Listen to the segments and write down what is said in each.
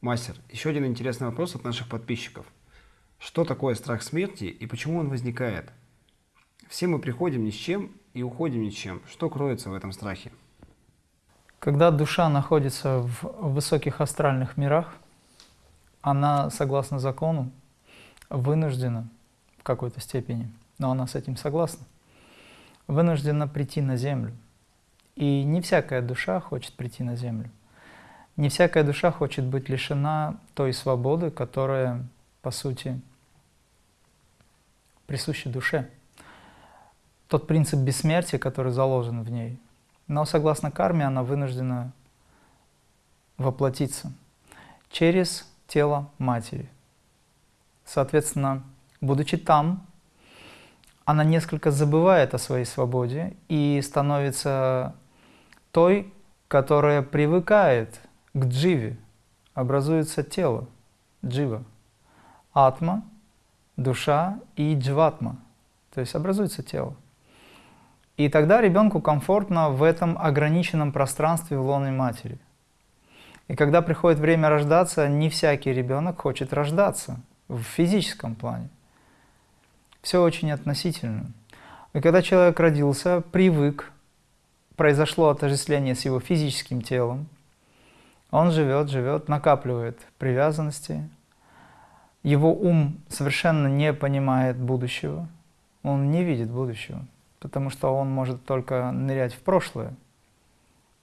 Мастер, еще один интересный вопрос от наших подписчиков. Что такое страх смерти и почему он возникает? Все мы приходим ни с чем и уходим ни с чем. Что кроется в этом страхе? Когда душа находится в высоких астральных мирах, она, согласно закону, вынуждена в какой-то степени, но она с этим согласна, вынуждена прийти на Землю. И не всякая душа хочет прийти на Землю. Не всякая душа хочет быть лишена той свободы, которая, по сути, присуща душе. Тот принцип бессмертия, который заложен в ней. Но согласно карме она вынуждена воплотиться через тело матери. Соответственно, будучи там, она несколько забывает о своей свободе и становится той, которая привыкает к дживе образуется тело, джива, атма, душа и джватма, то есть образуется тело. И тогда ребенку комфортно в этом ограниченном пространстве в лоне матери. И когда приходит время рождаться, не всякий ребенок хочет рождаться в физическом плане. Все очень относительно. И когда человек родился, привык, произошло отождествление с его физическим телом, он живет, живет, накапливает привязанности. Его ум совершенно не понимает будущего. Он не видит будущего, потому что он может только нырять в прошлое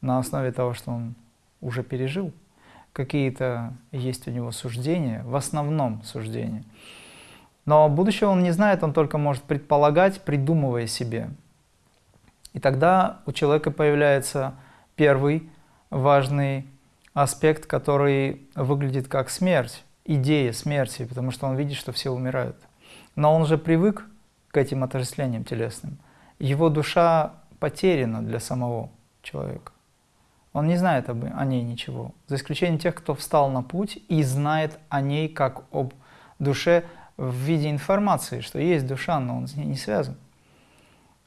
на основе того, что он уже пережил. Какие-то есть у него суждения, в основном суждения. Но будущего он не знает, он только может предполагать, придумывая себе. И тогда у человека появляется первый важный аспект, который выглядит как смерть, идея смерти, потому что он видит, что все умирают. Но он уже привык к этим отождествлениям телесным. Его душа потеряна для самого человека. Он не знает об, о ней ничего, за исключением тех, кто встал на путь и знает о ней как об душе в виде информации, что есть душа, но он с ней не связан.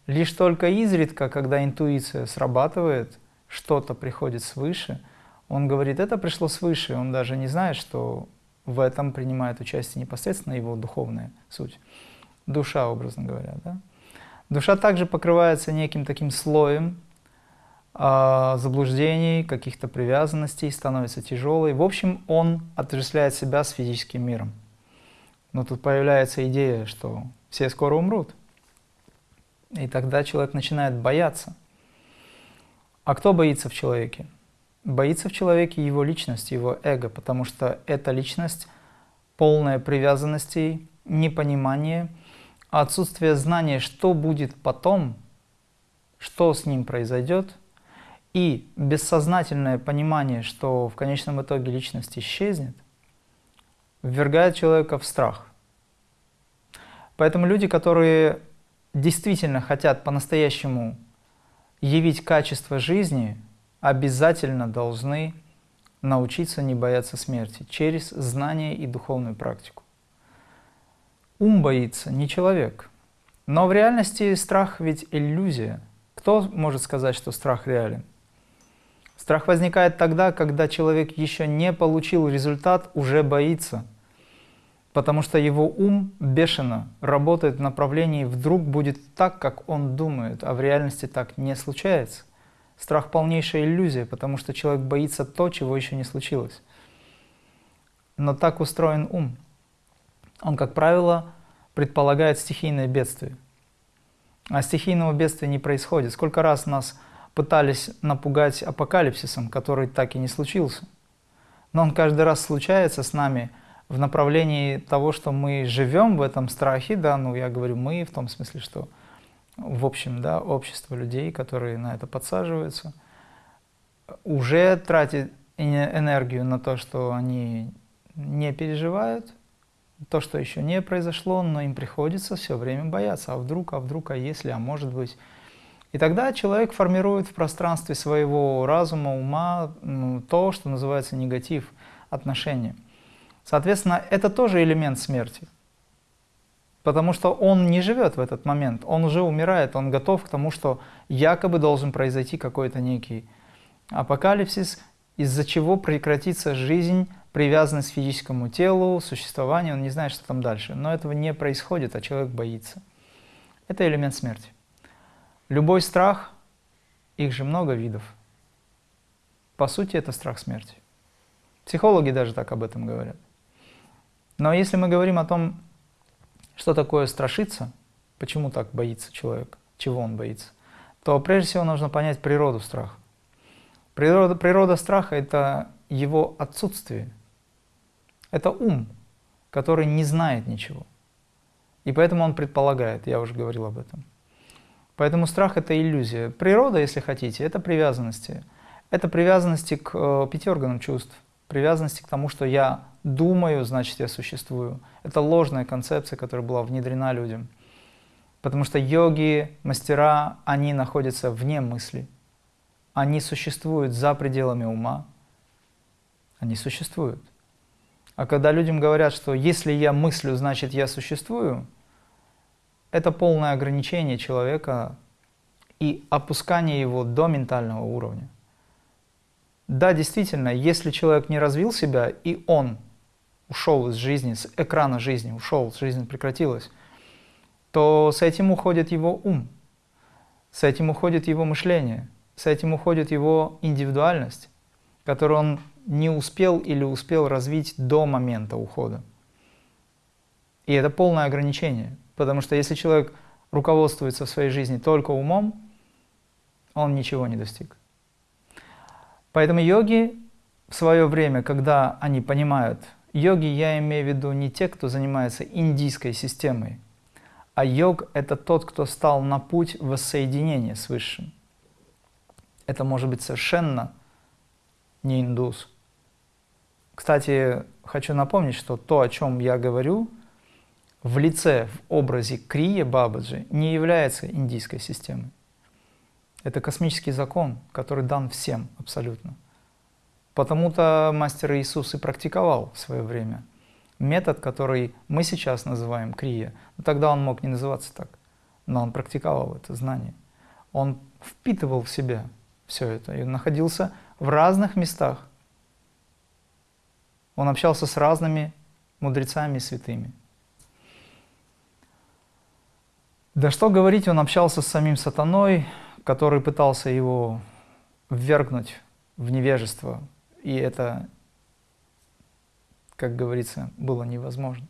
Лишь только изредка, когда интуиция срабатывает, что-то приходит свыше – он говорит, это пришло свыше, он даже не знает, что в этом принимает участие непосредственно его духовная суть, душа, образно говоря. Да? Душа также покрывается неким таким слоем э, заблуждений, каких-то привязанностей, становится тяжелой. В общем, он отождествляет себя с физическим миром. Но тут появляется идея, что все скоро умрут. И тогда человек начинает бояться. А кто боится в человеке? Боится в человеке его личность, его эго, потому что эта личность полная привязанностей, непонимание, отсутствие знания, что будет потом, что с ним произойдет, и бессознательное понимание, что в конечном итоге личность исчезнет, ввергает человека в страх. Поэтому люди, которые действительно хотят по-настоящему явить качество жизни – обязательно должны научиться не бояться смерти через знание и духовную практику. Ум боится, не человек. Но в реальности страх ведь иллюзия. Кто может сказать, что страх реален? Страх возникает тогда, когда человек еще не получил результат, уже боится. Потому что его ум бешено работает в направлении «вдруг будет так, как он думает», а в реальности так не случается. Страх – полнейшая иллюзия, потому что человек боится то, чего еще не случилось. Но так устроен ум. Он, как правило, предполагает стихийное бедствие. А стихийного бедствия не происходит. Сколько раз нас пытались напугать апокалипсисом, который так и не случился. Но он каждый раз случается с нами в направлении того, что мы живем в этом страхе, да, ну я говорю мы в том смысле, что в общем, да, общество людей, которые на это подсаживаются, уже тратит энергию на то, что они не переживают, то, что еще не произошло, но им приходится все время бояться, а вдруг, а вдруг, а если, а может быть. И тогда человек формирует в пространстве своего разума, ума то, что называется негатив, отношения. Соответственно, это тоже элемент смерти. Потому что он не живет в этот момент, он уже умирает, он готов к тому, что якобы должен произойти какой-то некий апокалипсис, из-за чего прекратится жизнь привязанность к физическому телу, существованию, он не знает, что там дальше. Но этого не происходит, а человек боится. Это элемент смерти. Любой страх, их же много видов. По сути, это страх смерти. Психологи даже так об этом говорят. Но если мы говорим о том, что такое страшиться, почему так боится человек, чего он боится, то прежде всего нужно понять природу страха. Природа, природа страха – это его отсутствие. Это ум, который не знает ничего. И поэтому он предполагает, я уже говорил об этом. Поэтому страх – это иллюзия. Природа, если хотите, это привязанности. Это привязанности к э, пяти органам чувств, привязанности к тому, что я думаю, значит я существую. Это ложная концепция, которая была внедрена людям. Потому что йоги, мастера, они находятся вне мысли. Они существуют за пределами ума. Они существуют. А когда людям говорят, что если я мыслю, значит я существую, это полное ограничение человека и опускание его до ментального уровня. Да, действительно, если человек не развил себя, и он ушел из жизни, с экрана жизни, ушел, жизнь прекратилась, то с этим уходит его ум, с этим уходит его мышление, с этим уходит его индивидуальность, которую он не успел или успел развить до момента ухода. И это полное ограничение, потому что если человек руководствуется в своей жизни только умом, он ничего не достиг. Поэтому йоги в свое время, когда они понимают, йоги я имею в виду не те, кто занимается индийской системой, а йог – это тот, кто стал на путь воссоединения с Высшим. Это может быть совершенно не индус. Кстати, хочу напомнить, что то, о чем я говорю, в лице, в образе Крия Бабаджи не является индийской системой. Это космический закон, который дан всем абсолютно. Потому-то мастер Иисус и практиковал в свое время – метод, который мы сейчас называем крия. Но тогда он мог не называться так, но он практиковал это знание. Он впитывал в себя все это и находился в разных местах. Он общался с разными мудрецами и святыми. Да что говорить, он общался с самим сатаной, который пытался его ввергнуть в невежество. И это как говорится, было невозможно.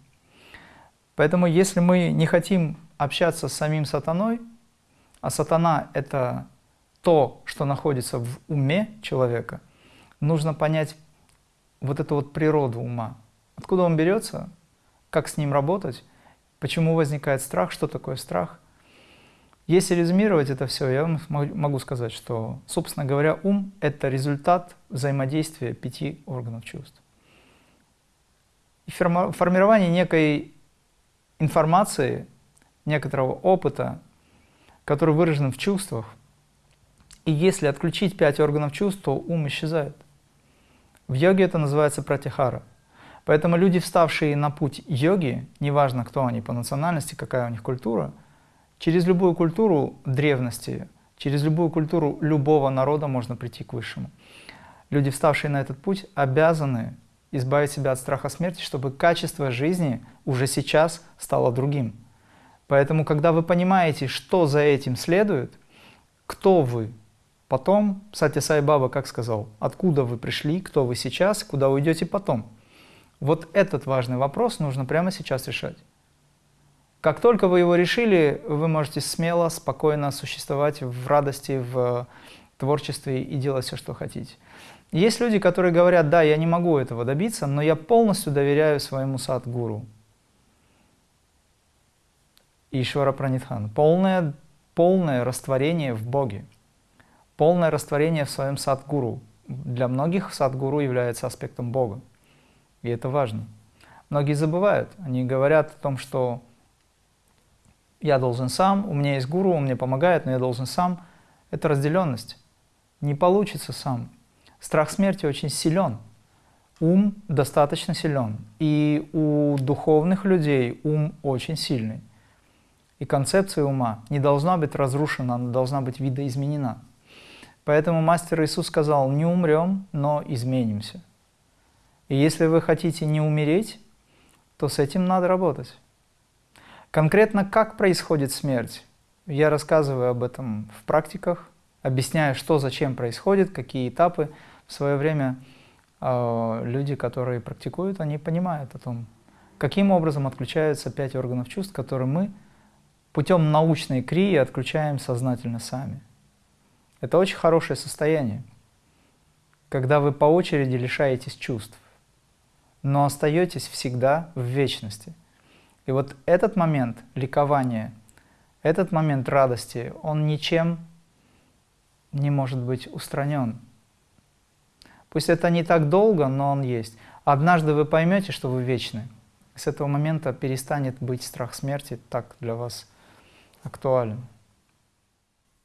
Поэтому если мы не хотим общаться с самим сатаной, а сатана – это то, что находится в уме человека, нужно понять вот эту вот природу ума. Откуда он берется, как с ним работать, почему возникает страх, что такое страх. Если резюмировать это все, я вам могу сказать, что, собственно говоря, ум – это результат взаимодействия пяти органов чувств формирование некой информации, некоторого опыта, который выражен в чувствах. И если отключить пять органов чувств, то ум исчезает. В йоге это называется пратихара. Поэтому люди, вставшие на путь йоги, неважно, кто они по национальности, какая у них культура, через любую культуру древности, через любую культуру любого народа можно прийти к высшему. Люди, вставшие на этот путь, обязаны избавить себя от страха смерти, чтобы качество жизни уже сейчас стало другим. Поэтому, когда вы понимаете, что за этим следует, кто вы, потом, кстати, Сай Баба как сказал, откуда вы пришли, кто вы сейчас, куда уйдете потом. Вот этот важный вопрос нужно прямо сейчас решать. Как только вы его решили, вы можете смело, спокойно существовать в радости, в творчестве и делать все, что хотите. Есть люди, которые говорят, да, я не могу этого добиться, но я полностью доверяю своему садгуру. Ишвара Пранитхан. Полное, полное растворение в Боге. Полное растворение в своем садгуру. Для многих садгуру является аспектом Бога. И это важно. Многие забывают. Они говорят о том, что я должен сам, у меня есть гуру, он мне помогает, но я должен сам. Это разделенность. Не получится сам. Страх смерти очень силен. Ум достаточно силен. И у духовных людей ум очень сильный. И концепция ума не должна быть разрушена, она должна быть видоизменена. Поэтому Мастер Иисус сказал, не умрем, но изменимся. И если вы хотите не умереть, то с этим надо работать. Конкретно как происходит смерть? Я рассказываю об этом в практиках, объясняю, что зачем происходит, какие этапы. В свое время э, люди, которые практикуют, они понимают о том, каким образом отключаются пять органов чувств, которые мы путем научной крии отключаем сознательно сами. Это очень хорошее состояние, когда вы по очереди лишаетесь чувств, но остаетесь всегда в вечности. И вот этот момент ликования, этот момент радости, он ничем не может быть устранен. Пусть это не так долго, но он есть. Однажды вы поймете, что вы вечны. С этого момента перестанет быть страх смерти так для вас актуален.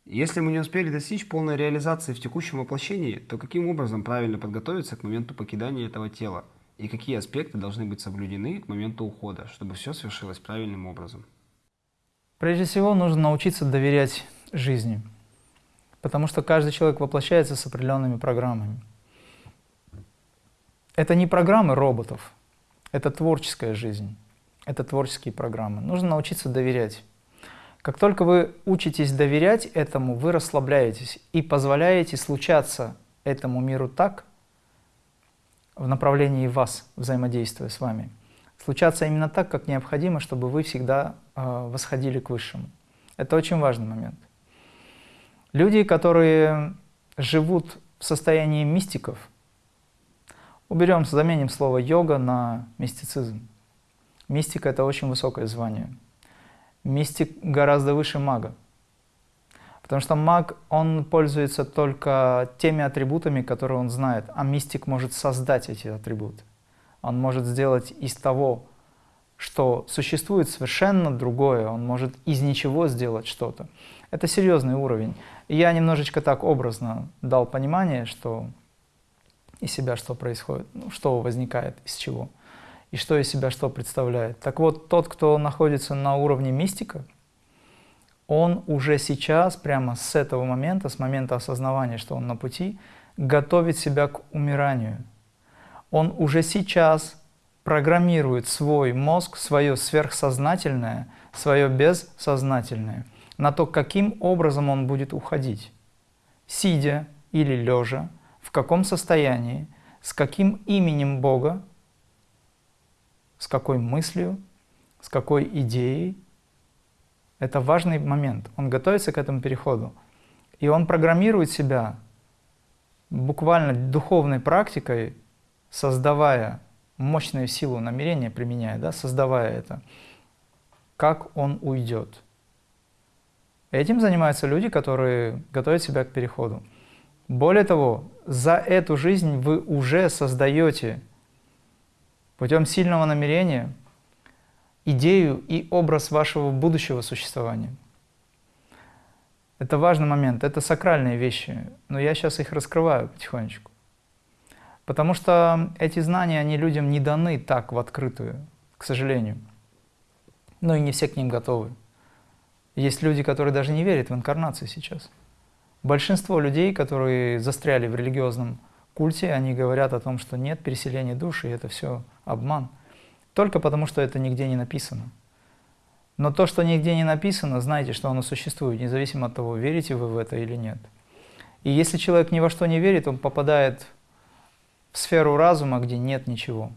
Если мы не успели достичь полной реализации в текущем воплощении, то каким образом правильно подготовиться к моменту покидания этого тела? И какие аспекты должны быть соблюдены к моменту ухода, чтобы все свершилось правильным образом? Прежде всего, нужно научиться доверять жизни, потому что каждый человек воплощается с определенными программами. Это не программы роботов, это творческая жизнь, это творческие программы. Нужно научиться доверять. Как только вы учитесь доверять этому, вы расслабляетесь и позволяете случаться этому миру так, в направлении вас, взаимодействуя с вами, случаться именно так, как необходимо, чтобы вы всегда э, восходили к Высшему. Это очень важный момент. Люди, которые живут в состоянии мистиков, уберем, заменим слово йога на мистицизм. Мистика – это очень высокое звание – Мистик гораздо выше мага. Потому что маг, он пользуется только теми атрибутами, которые он знает, а мистик может создать эти атрибуты. Он может сделать из того, что существует совершенно другое, он может из ничего сделать что-то. Это серьезный уровень. И я немножечко так образно дал понимание, что из себя что происходит, ну, что возникает, из чего и что из себя что представляет. Так вот, тот, кто находится на уровне мистика, он уже сейчас, прямо с этого момента, с момента осознавания, что он на пути, готовит себя к умиранию. Он уже сейчас программирует свой мозг, свое сверхсознательное, свое бессознательное, на то, каким образом он будет уходить. Сидя или лежа, в каком состоянии, с каким именем Бога с какой мыслью, с какой идеей. Это важный момент. Он готовится к этому переходу. И он программирует себя буквально духовной практикой, создавая мощную силу намерения, применяя, да, создавая это, как он уйдет. Этим занимаются люди, которые готовят себя к переходу. Более того, за эту жизнь вы уже создаете путем сильного намерения идею и образ вашего будущего существования. Это важный момент, это сакральные вещи, но я сейчас их раскрываю потихонечку. Потому что эти знания, они людям не даны так в открытую, к сожалению. Но и не все к ним готовы. Есть люди, которые даже не верят в инкарнацию сейчас. Большинство людей, которые застряли в религиозном культе, они говорят о том, что нет переселения души, это все обман. Только потому, что это нигде не написано. Но то, что нигде не написано, знайте, что оно существует, независимо от того, верите вы в это или нет. И если человек ни во что не верит, он попадает в сферу разума, где нет ничего.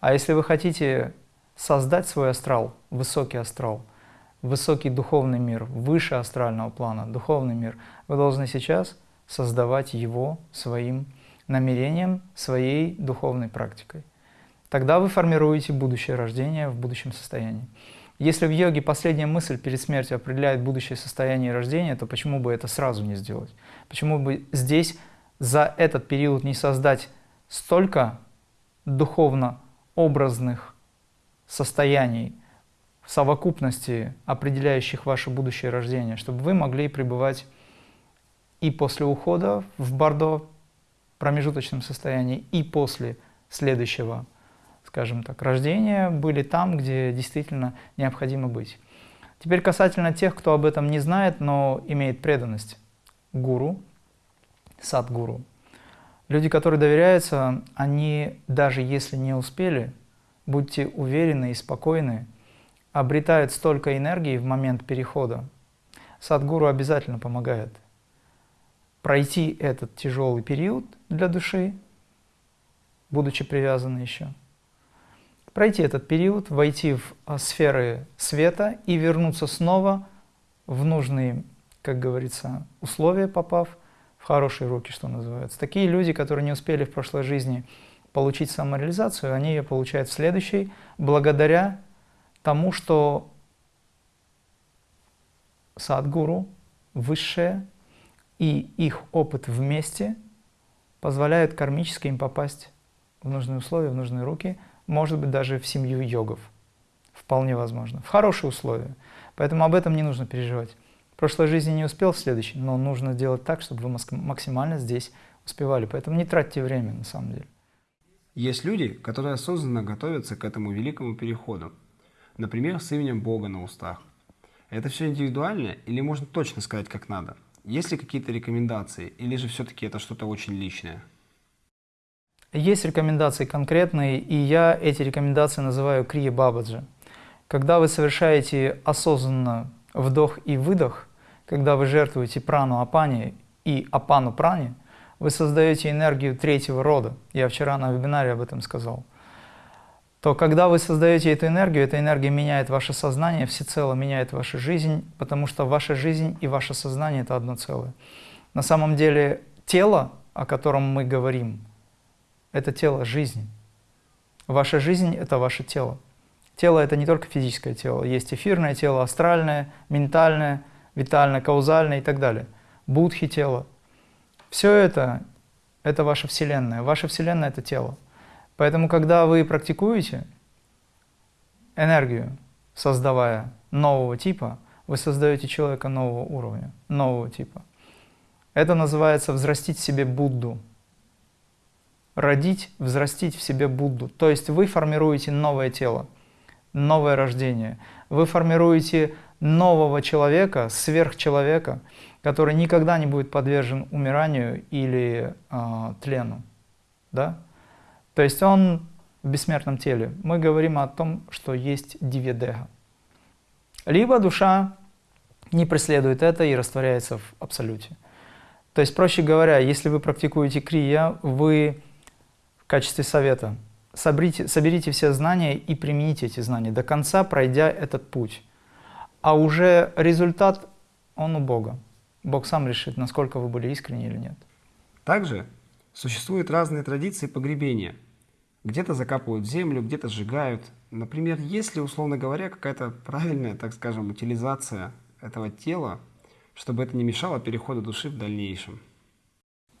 А если вы хотите создать свой астрал, высокий астрал, высокий духовный мир, выше астрального плана, духовный мир, вы должны сейчас создавать его своим намерением, своей духовной практикой. Тогда вы формируете будущее рождение в будущем состоянии. Если в йоге последняя мысль перед смертью определяет будущее состояние рождения, то почему бы это сразу не сделать? Почему бы здесь за этот период не создать столько духовно-образных состояний, в совокупности, определяющих ваше будущее рождение, чтобы вы могли пребывать и после ухода в Бардо промежуточном состоянии, и после следующего скажем так, рождения были там, где действительно необходимо быть. Теперь касательно тех, кто об этом не знает, но имеет преданность гуру, сад-гуру. Люди, которые доверяются, они, даже если не успели, будьте уверены и спокойны, обретают столько энергии в момент перехода. Садгуру обязательно помогает пройти этот тяжелый период для души, будучи привязаны еще, пройти этот период, войти в а, сферы света и вернуться снова в нужные, как говорится, условия, попав в хорошие руки, что называется. Такие люди, которые не успели в прошлой жизни получить самореализацию, они ее получают в следующей, благодаря тому, что Садгуру, высшее, и их опыт вместе позволяют кармически им попасть в нужные условия, в нужные руки, может быть, даже в семью йогов. Вполне возможно. В хорошие условия. Поэтому об этом не нужно переживать. В прошлой жизни не успел, в следующей, но нужно делать так, чтобы вы максимально здесь успевали. Поэтому не тратьте время, на самом деле. Есть люди, которые осознанно готовятся к этому великому переходу. Например, с именем Бога на устах. Это все индивидуально или можно точно сказать, как надо? Есть ли какие-то рекомендации или же все-таки это что-то очень личное? Есть рекомендации конкретные, и я эти рекомендации называю крия бабаджи. Когда вы совершаете осознанно вдох и выдох, когда вы жертвуете прану апани и апану прани, вы создаете энергию третьего рода. Я вчера на вебинаре об этом сказал то когда вы создаете эту энергию, эта энергия меняет ваше сознание, всецело меняет вашу жизнь, потому что ваша жизнь и ваше сознание – это одно целое. На самом деле тело, о котором мы говорим, это тело жизни. Ваша жизнь – это ваше тело. Тело – это не только физическое тело. Есть эфирное тело, астральное, ментальное, витальное, каузальное и так далее. Будхи тело. Все это – это ваша Вселенная. Ваша Вселенная – это тело. Поэтому, когда вы практикуете энергию, создавая нового типа, вы создаете человека нового уровня, нового типа. Это называется взрастить себе Будду. Родить, взрастить в себе Будду. То есть вы формируете новое тело, новое рождение. Вы формируете нового человека, сверхчеловека, который никогда не будет подвержен умиранию или э, тлену. Да? То есть он в бессмертном теле. Мы говорим о том, что есть дивидега. Либо душа не преследует это и растворяется в абсолюте. То есть, проще говоря, если вы практикуете крия, вы качестве совета соберите, соберите все знания и примените эти знания до конца, пройдя этот путь. А уже результат, он у Бога. Бог сам решит, насколько вы были искренни или нет. Также существуют разные традиции погребения – где-то закапывают землю, где-то сжигают. Например, есть ли, условно говоря, какая-то правильная, так скажем, утилизация этого тела, чтобы это не мешало переходу души в дальнейшем?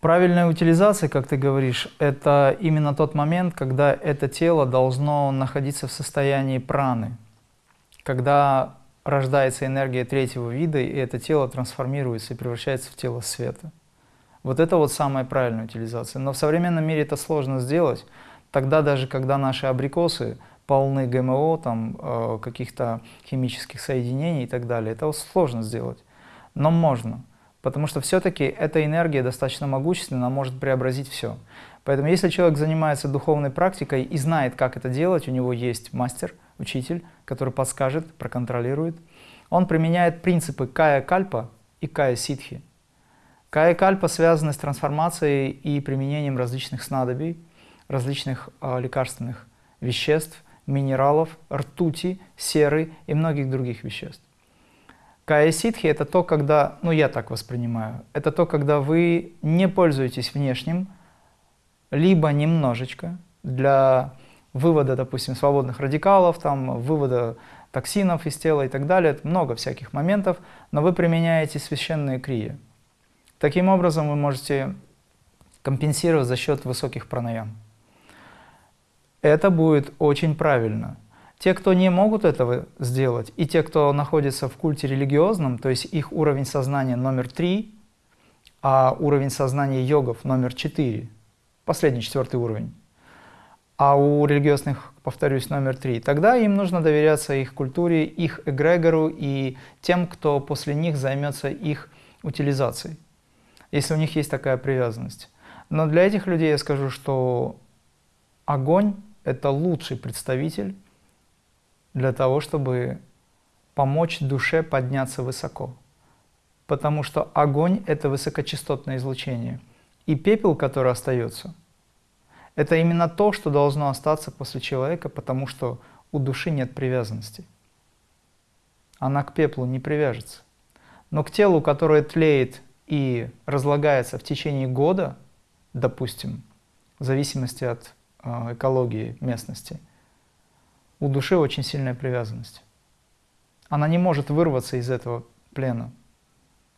Правильная утилизация, как ты говоришь, это именно тот момент, когда это тело должно находиться в состоянии праны, когда рождается энергия третьего вида, и это тело трансформируется и превращается в тело света. Вот это вот самая правильная утилизация. Но в современном мире это сложно сделать, Тогда даже, когда наши абрикосы полны ГМО, там, э, каких-то химических соединений и так далее, это сложно сделать. Но можно, потому что все-таки эта энергия достаточно могущественна, она может преобразить все. Поэтому если человек занимается духовной практикой и знает, как это делать, у него есть мастер, учитель, который подскажет, проконтролирует, он применяет принципы кая-кальпа и кая-ситхи. Кая-кальпа связаны с трансформацией и применением различных снадобий, различных э, лекарственных веществ, минералов, ртути, серы и многих других веществ. Кая-ситхи – это то, когда, ну я так воспринимаю, это то, когда вы не пользуетесь внешним, либо немножечко для вывода, допустим, свободных радикалов, там, вывода токсинов из тела и так далее, много всяких моментов, но вы применяете священные крии. Таким образом вы можете компенсировать за счет высоких пранаям это будет очень правильно. Те, кто не могут этого сделать, и те, кто находится в культе религиозном, то есть их уровень сознания номер три, а уровень сознания йогов номер четыре, последний четвертый уровень, а у религиозных, повторюсь, номер три, тогда им нужно доверяться их культуре, их эгрегору и тем, кто после них займется их утилизацией, если у них есть такая привязанность. Но для этих людей я скажу, что огонь – это лучший представитель для того, чтобы помочь душе подняться высоко. Потому что огонь – это высокочастотное излучение. И пепел, который остается, это именно то, что должно остаться после человека, потому что у души нет привязанности. Она к пеплу не привяжется. Но к телу, которое тлеет и разлагается в течение года, допустим, в зависимости от э, экологии местности, у души очень сильная привязанность. Она не может вырваться из этого плена.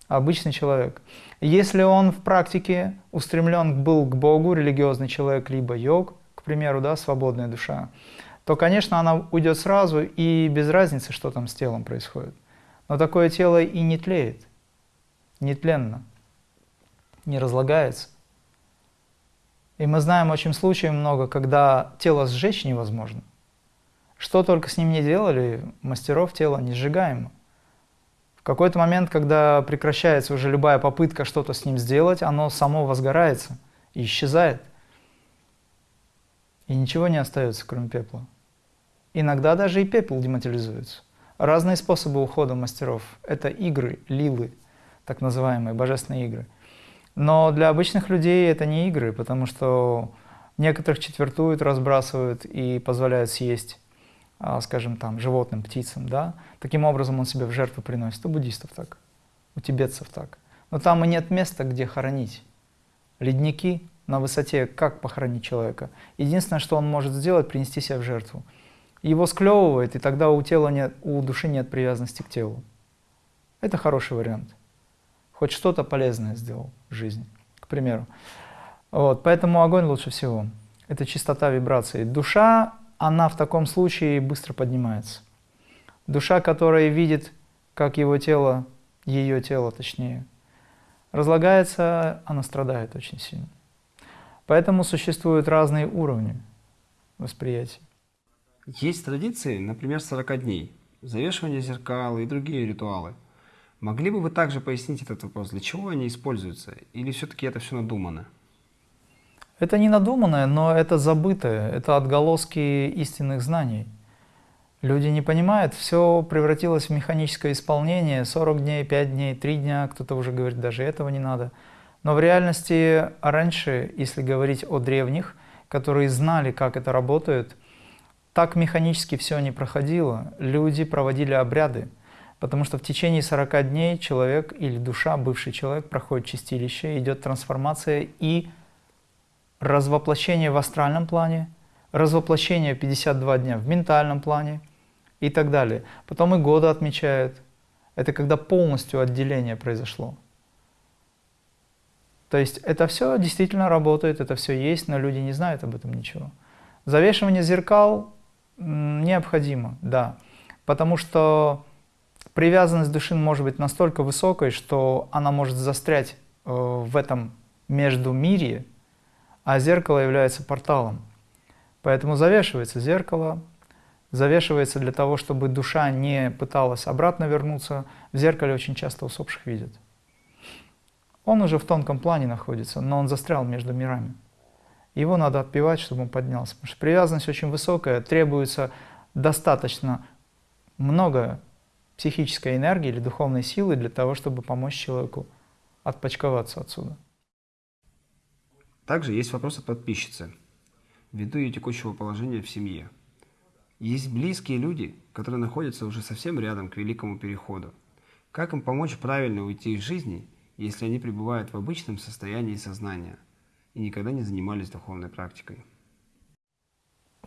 Обычный человек. Если он в практике устремлен был к Богу, религиозный человек, либо йог, к примеру, да, свободная душа, то, конечно, она уйдет сразу и без разницы, что там с телом происходит. Но такое тело и не тлеет, не тленно, не разлагается. И мы знаем очень случаев много, когда тело сжечь невозможно. Что только с ним не делали, мастеров тела не сжигаемо. В какой-то момент, когда прекращается уже любая попытка что-то с ним сделать, оно само возгорается и исчезает. И ничего не остается, кроме пепла. Иногда даже и пепел дематериализуется. Разные способы ухода мастеров. Это игры, лилы, так называемые, божественные игры. Но для обычных людей это не игры, потому что некоторых четвертуют, разбрасывают и позволяют съесть скажем, там, животным, птицам, да, таким образом он себя в жертву приносит. У буддистов так, у тибетцев так. Но там и нет места, где хоронить. Ледники на высоте, как похоронить человека? Единственное, что он может сделать, принести себя в жертву. Его склевывает, и тогда у, тела нет, у души нет привязанности к телу. Это хороший вариант. Хоть что-то полезное сделал в жизни, к примеру. Вот, поэтому огонь лучше всего. Это чистота вибраций. Душа она в таком случае быстро поднимается. Душа, которая видит, как его тело, ее тело точнее, разлагается, она страдает очень сильно. Поэтому существуют разные уровни восприятия. Есть традиции, например, 40 дней, завешивание зеркал и другие ритуалы. Могли бы вы также пояснить этот вопрос, для чего они используются, или все-таки это все надумано? Это не надуманное, но это забытое, это отголоски истинных знаний. Люди не понимают, все превратилось в механическое исполнение, 40 дней, 5 дней, 3 дня, кто-то уже говорит, даже этого не надо. Но в реальности раньше, если говорить о древних, которые знали, как это работает, так механически все не проходило. Люди проводили обряды, потому что в течение 40 дней человек или душа, бывший человек, проходит чистилище, идет трансформация и развоплощение в астральном плане, развоплощение 52 дня в ментальном плане и так далее. Потом и годы отмечают. Это когда полностью отделение произошло. То есть это все действительно работает, это все есть, но люди не знают об этом ничего. Завешивание зеркал необходимо, да, потому что привязанность души может быть настолько высокой, что она может застрять э, в этом между мире, а зеркало является порталом. Поэтому завешивается зеркало, завешивается для того, чтобы душа не пыталась обратно вернуться. В зеркале очень часто усопших видят. Он уже в тонком плане находится, но он застрял между мирами. Его надо отпевать, чтобы он поднялся. Потому что привязанность очень высокая, требуется достаточно много психической энергии или духовной силы для того, чтобы помочь человеку отпочковаться отсюда. Также есть вопрос от подписчицы, ввиду ее текущего положения в семье. Есть близкие люди, которые находятся уже совсем рядом к великому переходу. Как им помочь правильно уйти из жизни, если они пребывают в обычном состоянии сознания и никогда не занимались духовной практикой?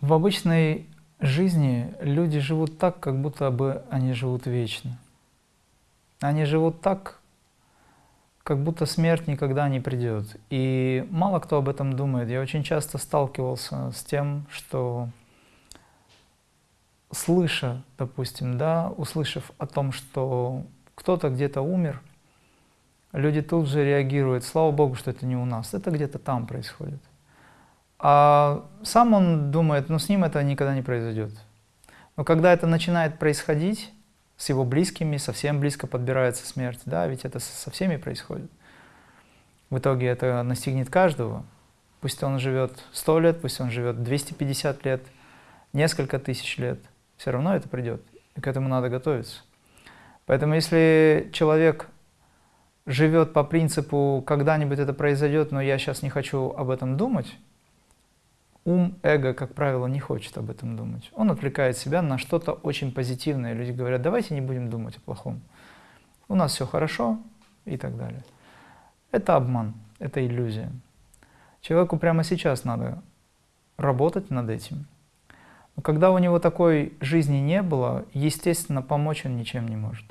В обычной жизни люди живут так, как будто бы они живут вечно. Они живут так, как будто смерть никогда не придет. И мало кто об этом думает. Я очень часто сталкивался с тем, что слыша, допустим, да, услышав о том, что кто-то где-то умер, люди тут же реагируют, слава Богу, что это не у нас, это где-то там происходит. А сам он думает, ну с ним это никогда не произойдет. Но когда это начинает происходить, с его близкими, совсем близко подбирается смерть, да, ведь это со всеми происходит. В итоге это настигнет каждого, Пусть он живет 100 лет, пусть он живет 250 лет, несколько тысяч лет. Все равно это придет, и к этому надо готовиться. Поэтому если человек живет по принципу «когда-нибудь это произойдет, но я сейчас не хочу об этом думать», ум, эго, как правило, не хочет об этом думать. Он отвлекает себя на что-то очень позитивное. Люди говорят, давайте не будем думать о плохом. У нас все хорошо и так далее. Это обман, это иллюзия. Человеку прямо сейчас надо работать над этим. Но когда у него такой жизни не было, естественно, помочь он ничем не может.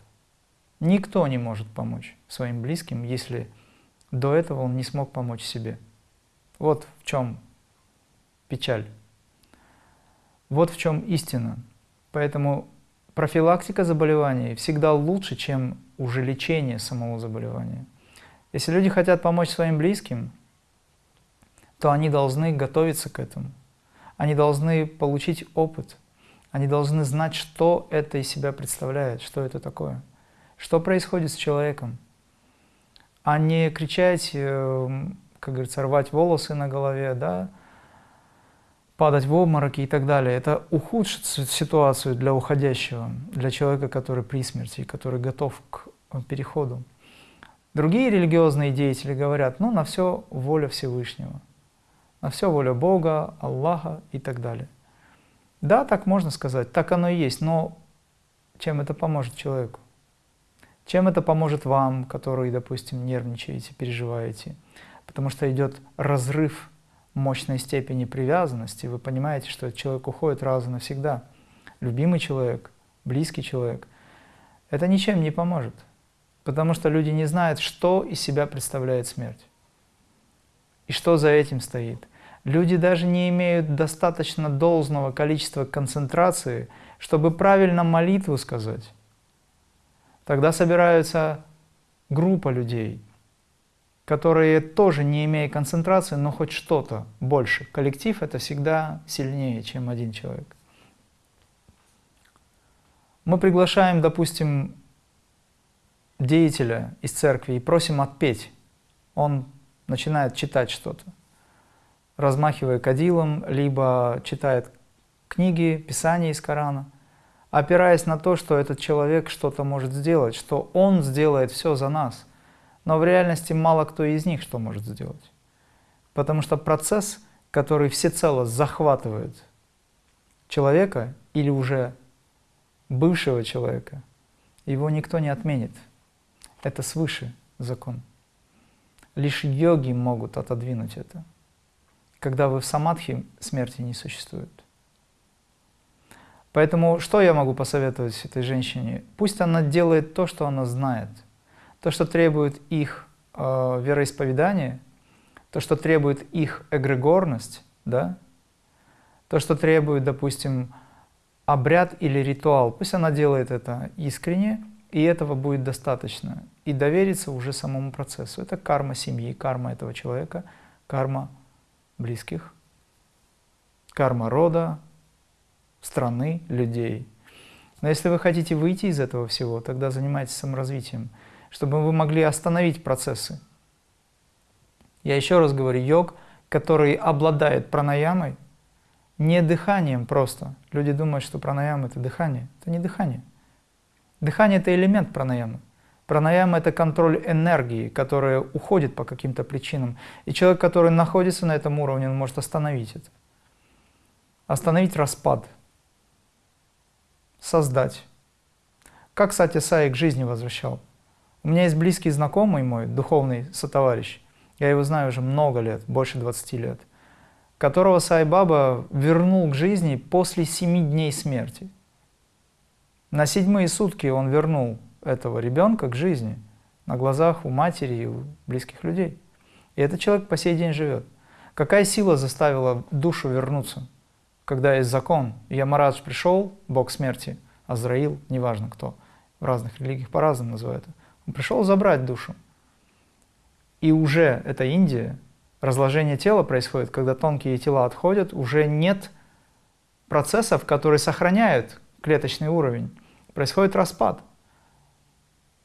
Никто не может помочь своим близким, если до этого он не смог помочь себе. Вот в чем печаль. Вот в чем истина. Поэтому профилактика заболеваний всегда лучше, чем уже лечение самого заболевания. Если люди хотят помочь своим близким, то они должны готовиться к этому. Они должны получить опыт. Они должны знать, что это из себя представляет, что это такое. Что происходит с человеком. А не кричать, э, как говорится, рвать волосы на голове, да, падать в обмороки и так далее. Это ухудшит ситуацию для уходящего, для человека, который при смерти, который готов к э, переходу. Другие религиозные деятели говорят, ну, на все воля Всевышнего, на все воля Бога, Аллаха и так далее. Да, так можно сказать, так оно и есть, но чем это поможет человеку? Чем это поможет вам, которые, допустим, нервничаете, переживаете? Потому что идет разрыв мощной степени привязанности, вы понимаете, что человек уходит раз и навсегда. Любимый человек, близкий человек. Это ничем не поможет, потому что люди не знают, что из себя представляет смерть и что за этим стоит. Люди даже не имеют достаточно должного количества концентрации, чтобы правильно молитву сказать. Тогда собираются группа людей – которые тоже не имея концентрации, но хоть что-то больше. Коллектив это всегда сильнее, чем один человек. Мы приглашаем, допустим, деятеля из церкви и просим отпеть. Он начинает читать что-то, размахивая кадилом, либо читает книги, писания из Корана, опираясь на то, что этот человек что-то может сделать, что он сделает все за нас – но в реальности мало кто из них что может сделать. Потому что процесс, который всецело захватывает человека или уже бывшего человека, его никто не отменит. Это свыше закон. Лишь йоги могут отодвинуть это. Когда вы в самадхи, смерти не существует. Поэтому что я могу посоветовать этой женщине? Пусть она делает то, что она знает – то, что требует их э, вероисповедание, то, что требует их эгрегорность, да, то, что требует, допустим, обряд или ритуал, пусть она делает это искренне, и этого будет достаточно. И довериться уже самому процессу. Это карма семьи, карма этого человека, карма близких, карма рода, страны, людей. Но если вы хотите выйти из этого всего, тогда занимайтесь саморазвитием чтобы вы могли остановить процессы. Я еще раз говорю, йог, который обладает пранаямой, не дыханием просто. Люди думают, что пранаяма – это дыхание. Это не дыхание. Дыхание – это элемент пранаямы. Пранаяма – это контроль энергии, которая уходит по каким-то причинам. И человек, который находится на этом уровне, он может остановить это. Остановить распад. Создать. Как Сати Сай к жизни возвращал? У меня есть близкий знакомый мой, духовный сотоварищ, я его знаю уже много лет, больше 20 лет, которого Сайбаба вернул к жизни после семи дней смерти. На седьмые сутки он вернул этого ребенка к жизни на глазах у матери и у близких людей. И этот человек по сей день живет. Какая сила заставила душу вернуться, когда есть закон? Ямарадж пришел, бог смерти, Азраил, неважно кто, в разных религиях по-разному называют. Он пришел забрать душу. И уже это Индия, разложение тела происходит, когда тонкие тела отходят, уже нет процессов, которые сохраняют клеточный уровень. Происходит распад.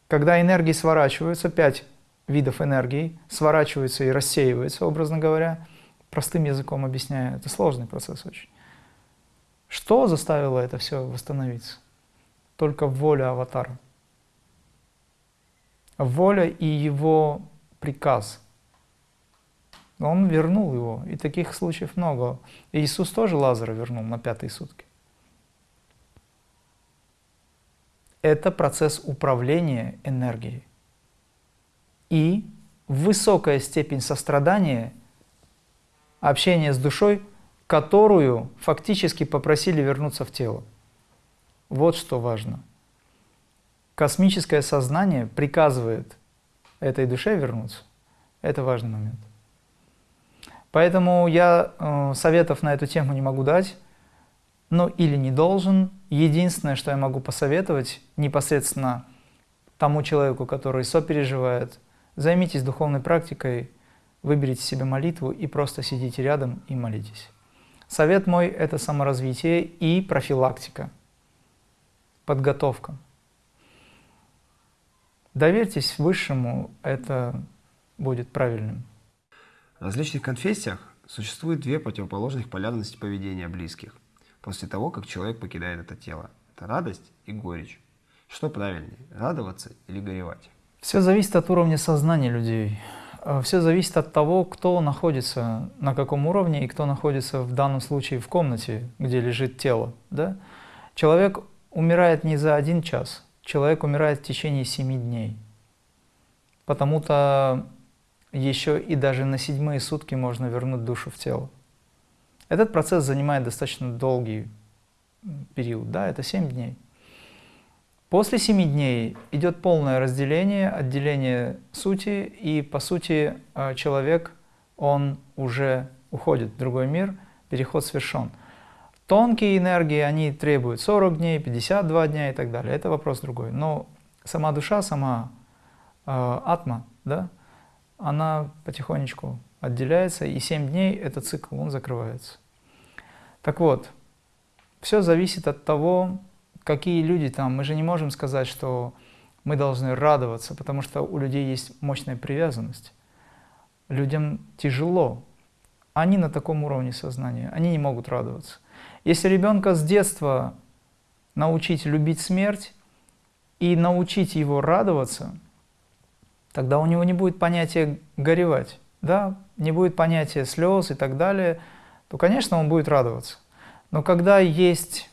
Когда энергии сворачиваются, пять видов энергии сворачиваются и рассеиваются, образно говоря, простым языком объясняю, это сложный процесс очень. Что заставило это все восстановиться? Только воля аватара. Воля и его приказ. Он вернул его, и таких случаев много. Иисус тоже Лазара вернул на пятые сутки. Это процесс управления энергией. И высокая степень сострадания, общения с душой, которую фактически попросили вернуться в тело. Вот что важно. Космическое сознание приказывает этой душе вернуться. Это важный момент. Поэтому я э, советов на эту тему не могу дать, но или не должен. Единственное, что я могу посоветовать непосредственно тому человеку, который сопереживает, займитесь духовной практикой, выберите себе молитву и просто сидите рядом и молитесь. Совет мой – это саморазвитие и профилактика, подготовка. Доверьтесь Высшему, это будет правильным. В различных конфессиях существует две противоположных полярности поведения близких после того, как человек покидает это тело. Это радость и горечь. Что правильнее, радоваться или горевать? Все зависит от уровня сознания людей. Э, Все зависит от того, кто находится на каком уровне и кто находится в данном случае в комнате, где лежит тело. Да? Человек умирает не за один час, человек умирает в течение семи дней. Потому-то еще и даже на седьмые сутки можно вернуть душу в тело. Этот процесс занимает достаточно долгий период, да, это 7 дней. После 7 дней идет полное разделение, отделение сути, и по сути э, человек, он уже уходит в другой мир, переход совершен. Тонкие энергии, они требуют 40 дней, 52 дня и так далее. Это вопрос другой. Но сама душа, сама э, атма, да, она потихонечку отделяется, и 7 дней этот цикл, он закрывается. Так вот, все зависит от того, какие люди там. Мы же не можем сказать, что мы должны радоваться, потому что у людей есть мощная привязанность. Людям тяжело. Они на таком уровне сознания, они не могут радоваться. Если ребенка с детства научить любить смерть и научить его радоваться – тогда у него не будет понятия горевать, да, не будет понятия слез и так далее, то, конечно, он будет радоваться. Но когда есть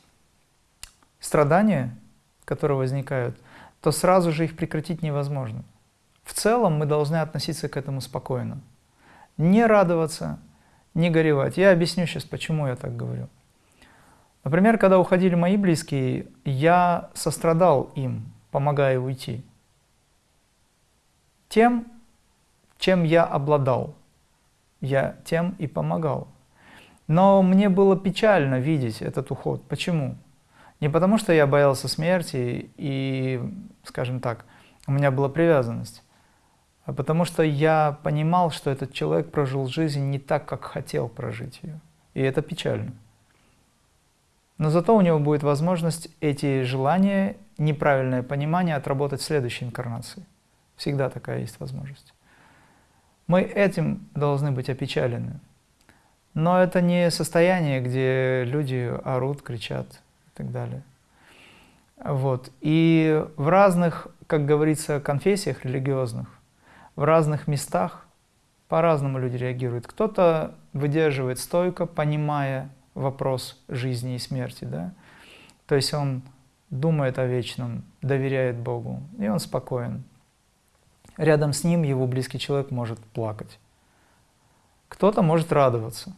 страдания, которые возникают, то сразу же их прекратить невозможно. В целом мы должны относиться к этому спокойно. Не радоваться, не горевать. Я объясню сейчас, почему я так говорю. Например, когда уходили мои близкие, я сострадал им, помогая уйти тем, чем я обладал. Я тем и помогал. Но мне было печально видеть этот уход. Почему? Не потому, что я боялся смерти и, скажем так, у меня была привязанность, а потому что я понимал, что этот человек прожил жизнь не так, как хотел прожить ее. И это печально. Но зато у него будет возможность эти желания, неправильное понимание отработать в следующей инкарнации. Всегда такая есть возможность. Мы этим должны быть опечалены. Но это не состояние, где люди орут, кричат и так далее. Вот. И в разных, как говорится, конфессиях религиозных, в разных местах по-разному люди реагируют. Кто-то выдерживает стойко, понимая вопрос жизни и смерти. Да? То есть он думает о вечном, доверяет Богу, и он спокоен рядом с ним его близкий человек может плакать. Кто-то может радоваться.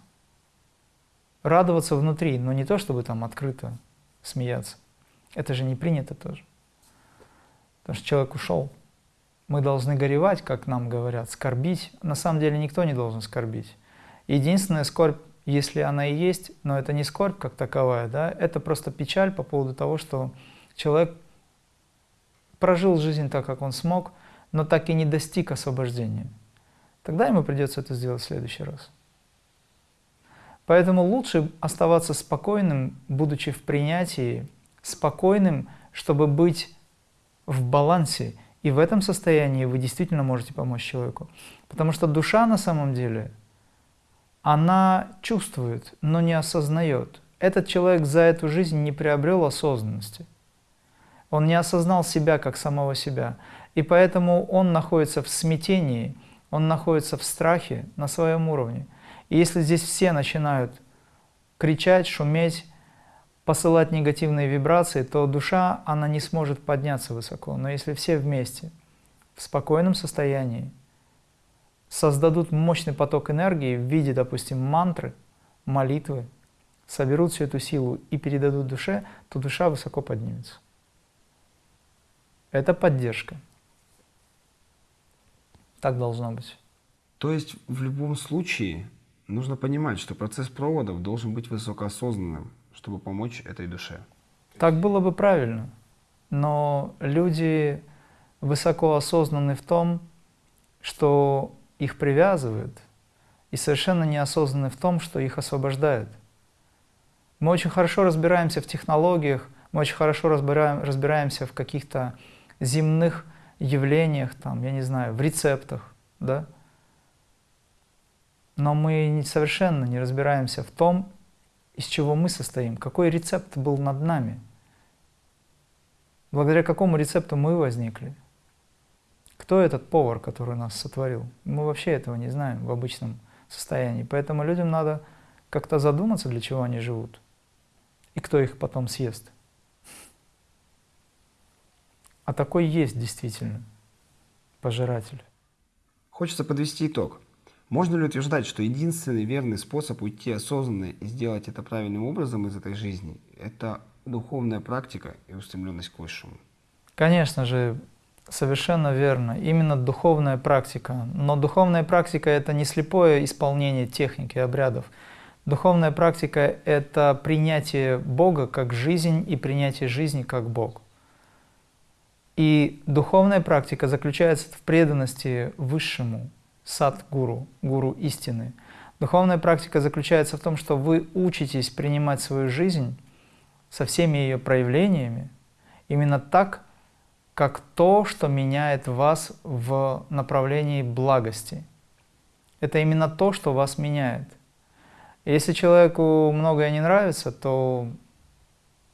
Радоваться внутри, но не то, чтобы там открыто смеяться. Это же не принято тоже. Потому что человек ушел. Мы должны горевать, как нам говорят, скорбить. На самом деле никто не должен скорбить. Единственная скорбь, если она и есть, но это не скорбь как таковая, да, это просто печаль по поводу того, что человек прожил жизнь так, как он смог – но так и не достиг освобождения, тогда ему придется это сделать в следующий раз. Поэтому лучше оставаться спокойным, будучи в принятии, спокойным, чтобы быть в балансе. И в этом состоянии вы действительно можете помочь человеку. Потому что душа на самом деле, она чувствует, но не осознает. Этот человек за эту жизнь не приобрел осознанности. Он не осознал себя как самого себя. И поэтому он находится в смятении, он находится в страхе на своем уровне. И если здесь все начинают кричать, шуметь, посылать негативные вибрации, то душа, она не сможет подняться высоко. Но если все вместе, в спокойном состоянии, создадут мощный поток энергии в виде, допустим, мантры, молитвы, соберут всю эту силу и передадут душе, то душа высоко поднимется. Это поддержка. Так должно быть. То есть в любом случае нужно понимать, что процесс проводов должен быть высокоосознанным, чтобы помочь этой душе. Так было бы правильно. Но люди высоко осознаны в том, что их привязывают, и совершенно неосознаны в том, что их освобождают. Мы очень хорошо разбираемся в технологиях, мы очень хорошо разбираем, разбираемся в каких-то земных явлениях, там, я не знаю, в рецептах, да? Но мы совершенно не разбираемся в том, из чего мы состоим, какой рецепт был над нами, благодаря какому рецепту мы возникли. Кто этот повар, который нас сотворил? Мы вообще этого не знаем в обычном состоянии. Поэтому людям надо как-то задуматься, для чего они живут. И кто их потом съест. А такой есть действительно пожиратель. Хочется подвести итог. Можно ли утверждать, что единственный верный способ уйти осознанно и сделать это правильным образом из этой жизни – это духовная практика и устремленность к высшему? Конечно же, совершенно верно. Именно духовная практика. Но духовная практика – это не слепое исполнение техники, обрядов. Духовная практика – это принятие Бога как жизнь и принятие жизни как Бог. И духовная практика заключается в преданности высшему, сад-гуру, гуру истины. Духовная практика заключается в том, что вы учитесь принимать свою жизнь со всеми ее проявлениями именно так, как то, что меняет вас в направлении благости. Это именно то, что вас меняет. Если человеку многое не нравится, то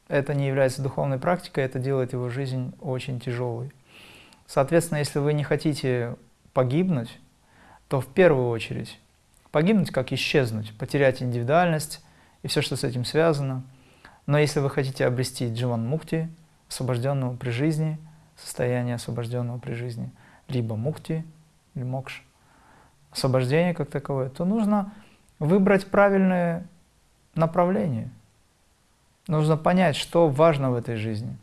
это не является духовной практикой, это делает его жизнь очень тяжелой. Соответственно, если вы не хотите погибнуть, то в первую очередь погибнуть как исчезнуть, потерять индивидуальность и все, что с этим связано. Но если вы хотите обрести дживан мукти, освобожденного при жизни, состояние освобожденного при жизни, либо мукти, или мокш, освобождение как таковое, то нужно выбрать правильное направление – Нужно понять, что важно в этой жизни.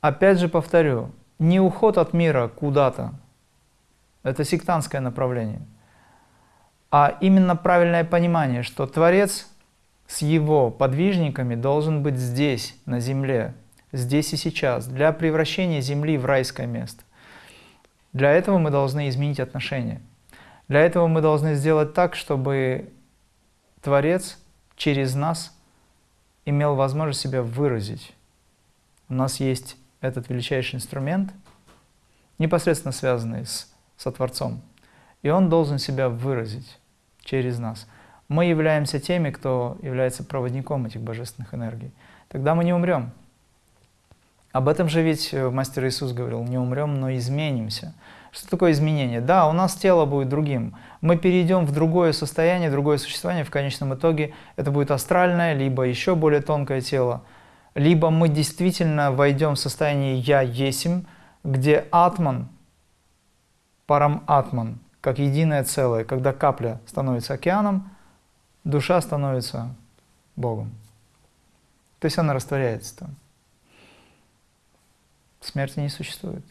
Опять же повторю, не уход от мира куда-то, это сектантское направление, а именно правильное понимание, что Творец с его подвижниками должен быть здесь, на земле, здесь и сейчас, для превращения земли в райское место. Для этого мы должны изменить отношения. Для этого мы должны сделать так, чтобы Творец через нас – имел возможность себя выразить. У нас есть этот величайший инструмент, непосредственно связанный с Сотворцом, и он должен себя выразить через нас. Мы являемся теми, кто является проводником этих божественных энергий. Тогда мы не умрем. Об этом же ведь э, Мастер Иисус говорил, не умрем, но изменимся. Что такое изменение? Да, у нас тело будет другим. Мы перейдем в другое состояние, другое существование. В конечном итоге это будет астральное, либо еще более тонкое тело. Либо мы действительно войдем в состояние «я есим», где атман, парам атман, как единое целое, когда капля становится океаном, душа становится Богом. То есть она растворяется там. Смерти не существует.